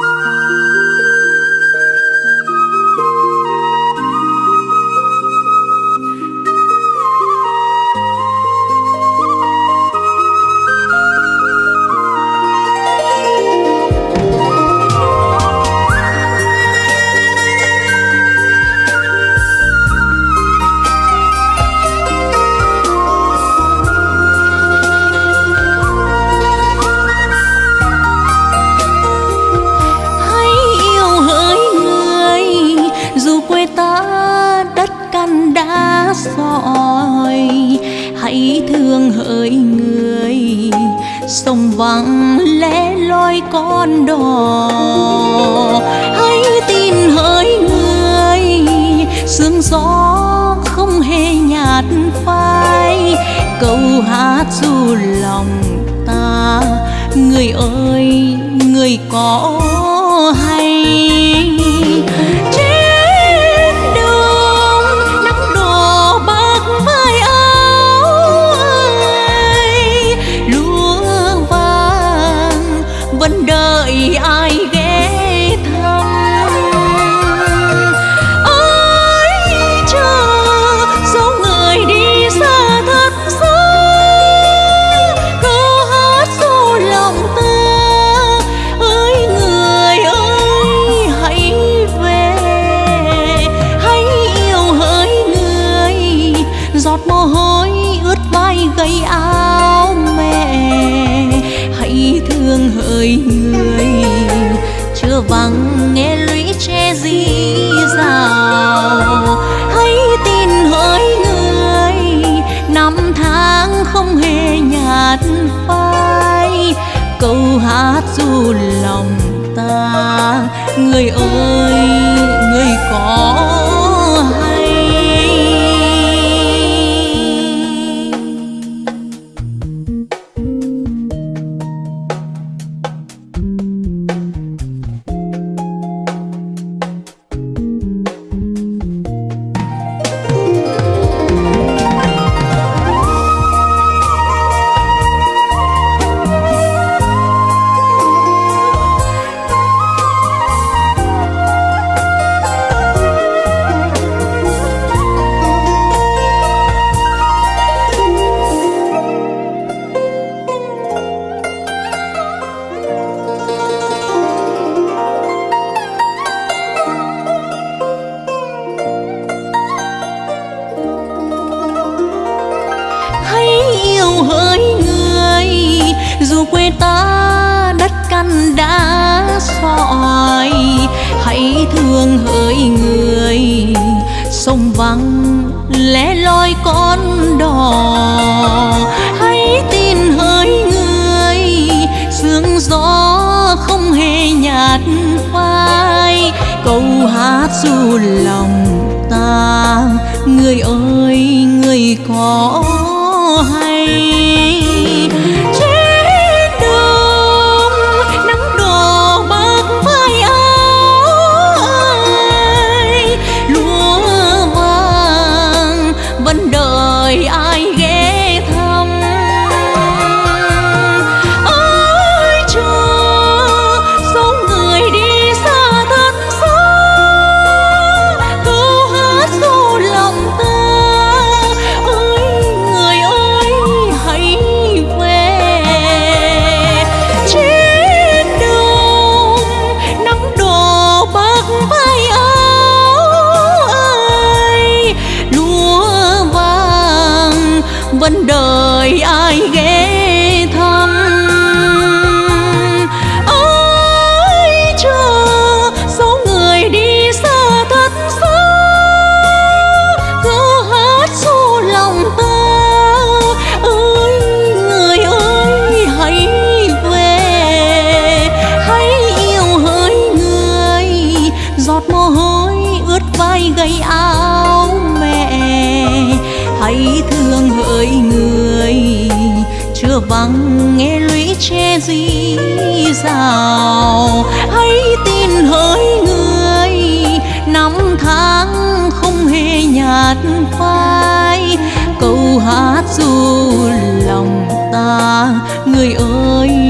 hãy người, sông vắng lẽ loi con đò. Hãy tin hỡi người, sương gió không hề nhạt phai. Câu hát du lòng ta, người ơi, người có hay vai áo mẹ. Hãy thương hỡi người chưa vắng nghe lũy tre di rào. Hãy tin hỡi người, năm tháng không hề nhạt phai. Câu hát du lòng ta, người ơi, người có quê ta, đất căn đá sỏi hãy thương hỡi người, sông vắng lẻ loi con đò. Hãy tin hỡi người, sương gió không hề nhạt phai. Câu hát du lòng ta, người ơi, người có hay. Giọt mồ hôi ướt vai gầy áo mẹ. Hãy thương hỡi người, chưa vắng nghe lũy che dí rào hãy tin hỡi người, năm tháng không hề nhạt phai. Câu hát du lòng ta, người ơi